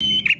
you